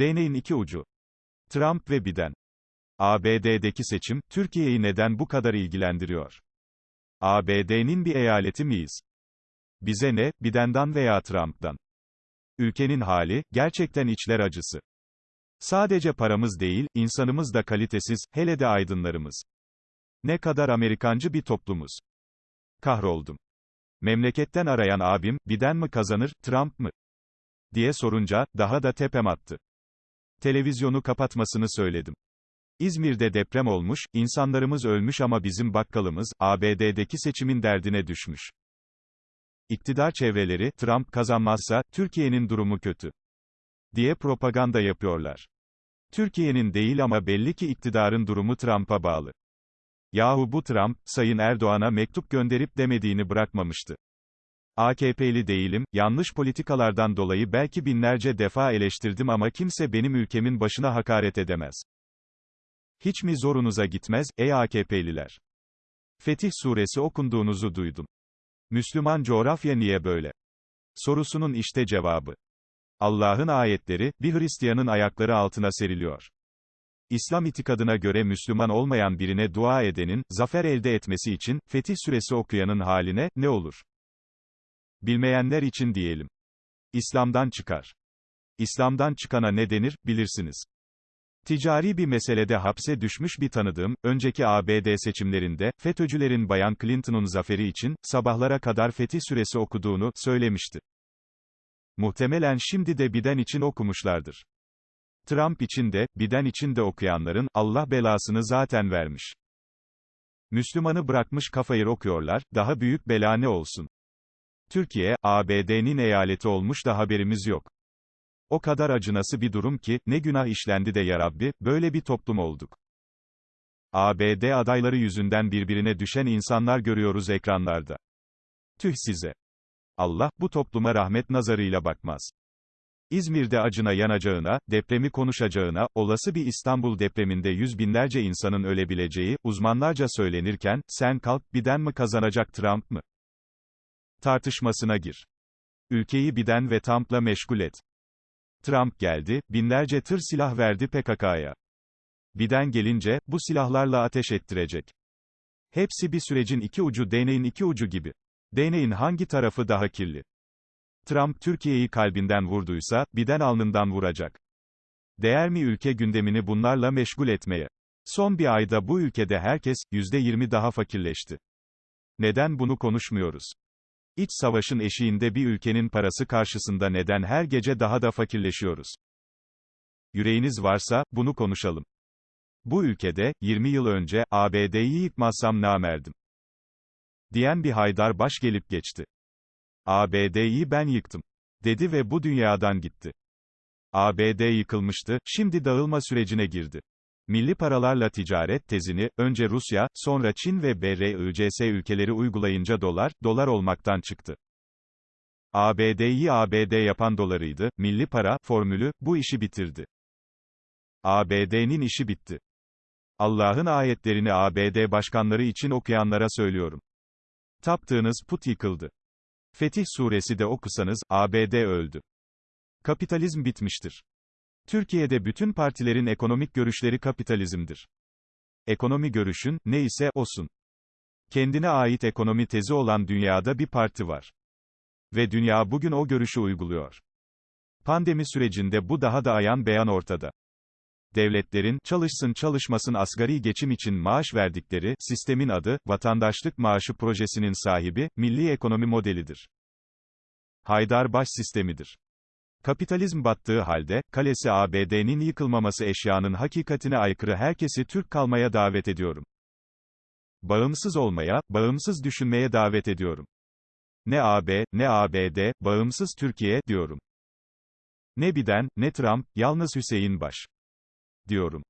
Değneğin iki ucu. Trump ve Biden. ABD'deki seçim, Türkiye'yi neden bu kadar ilgilendiriyor? ABD'nin bir eyaleti miyiz? Bize ne, Biden'dan veya Trump'tan? Ülkenin hali, gerçekten içler acısı. Sadece paramız değil, insanımız da kalitesiz, hele de aydınlarımız. Ne kadar Amerikancı bir toplumuz. Kahroldum. Memleketten arayan abim, Biden mi kazanır, Trump mı? diye sorunca, daha da tepem attı. Televizyonu kapatmasını söyledim. İzmir'de deprem olmuş, insanlarımız ölmüş ama bizim bakkalımız, ABD'deki seçimin derdine düşmüş. İktidar çevreleri, Trump kazanmazsa, Türkiye'nin durumu kötü. diye propaganda yapıyorlar. Türkiye'nin değil ama belli ki iktidarın durumu Trump'a bağlı. Yahu bu Trump, Sayın Erdoğan'a mektup gönderip demediğini bırakmamıştı. AKP'li değilim, yanlış politikalardan dolayı belki binlerce defa eleştirdim ama kimse benim ülkemin başına hakaret edemez. Hiç mi zorunuza gitmez, ey AKP'liler? Fetih suresi okunduğunuzu duydum. Müslüman coğrafya niye böyle? Sorusunun işte cevabı. Allah'ın ayetleri, bir Hristiyanın ayakları altına seriliyor. İslam itikadına göre Müslüman olmayan birine dua edenin, zafer elde etmesi için, Fetih Suresi okuyanın haline, ne olur? Bilmeyenler için diyelim. İslam'dan çıkar. İslam'dan çıkana ne denir, bilirsiniz. Ticari bir meselede hapse düşmüş bir tanıdığım, önceki ABD seçimlerinde, FETÖ'cülerin Bayan Clinton'un zaferi için, sabahlara kadar Fetih Suresi okuduğunu, söylemişti. Muhtemelen şimdi de Biden için okumuşlardır. Trump için de, Biden için de okuyanların, Allah belasını zaten vermiş. Müslümanı bırakmış kafayı okuyorlar, daha büyük bela ne olsun? Türkiye, ABD'nin eyaleti olmuş da haberimiz yok. O kadar acınası bir durum ki, ne günah işlendi de yarabbi, böyle bir toplum olduk. ABD adayları yüzünden birbirine düşen insanlar görüyoruz ekranlarda. Tüh size. Allah, bu topluma rahmet nazarıyla bakmaz. İzmir'de acına yanacağına, depremi konuşacağına, olası bir İstanbul depreminde yüz binlerce insanın ölebileceği, uzmanlarca söylenirken, sen kalk, Biden mi kazanacak Trump mı? Tartışmasına gir. Ülkeyi Biden ve Trump'la meşgul et. Trump geldi, binlerce tır silah verdi PKK'ya. Biden gelince, bu silahlarla ateş ettirecek. Hepsi bir sürecin iki ucu değneğin iki ucu gibi. Değneğin hangi tarafı daha kirli? Trump Türkiye'yi kalbinden vurduysa, Biden alnından vuracak. Değer mi ülke gündemini bunlarla meşgul etmeye? Son bir ayda bu ülkede herkes, %20 daha fakirleşti. Neden bunu konuşmuyoruz? İç savaşın eşiğinde bir ülkenin parası karşısında neden her gece daha da fakirleşiyoruz? Yüreğiniz varsa, bunu konuşalım. Bu ülkede, 20 yıl önce, ABD'yi yıkmazsam namerdim. Diyen bir Haydar Baş gelip geçti. ABD'yi ben yıktım. Dedi ve bu dünyadan gitti. ABD yıkılmıştı, şimdi dağılma sürecine girdi. Milli paralarla ticaret tezini, önce Rusya, sonra Çin ve BRICS ülkeleri uygulayınca dolar, dolar olmaktan çıktı. ABD'yi ABD yapan dolarıydı, milli para, formülü, bu işi bitirdi. ABD'nin işi bitti. Allah'ın ayetlerini ABD başkanları için okuyanlara söylüyorum. Taptığınız put yıkıldı. Fetih suresi de okusanız, ABD öldü. Kapitalizm bitmiştir. Türkiye'de bütün partilerin ekonomik görüşleri kapitalizmdir. Ekonomi görüşün, ne ise, olsun. Kendine ait ekonomi tezi olan dünyada bir parti var. Ve dünya bugün o görüşü uyguluyor. Pandemi sürecinde bu daha da ayan beyan ortada. Devletlerin, çalışsın çalışmasın asgari geçim için maaş verdikleri, sistemin adı, vatandaşlık maaşı projesinin sahibi, milli ekonomi modelidir. Haydar Baş sistemidir. Kapitalizm battığı halde, kalesi ABD'nin yıkılmaması eşyanın hakikatine aykırı herkesi Türk kalmaya davet ediyorum. Bağımsız olmaya, bağımsız düşünmeye davet ediyorum. Ne AB, ne ABD, bağımsız Türkiye, diyorum. Ne Biden, ne Trump, yalnız Hüseyin Baş. Diyorum.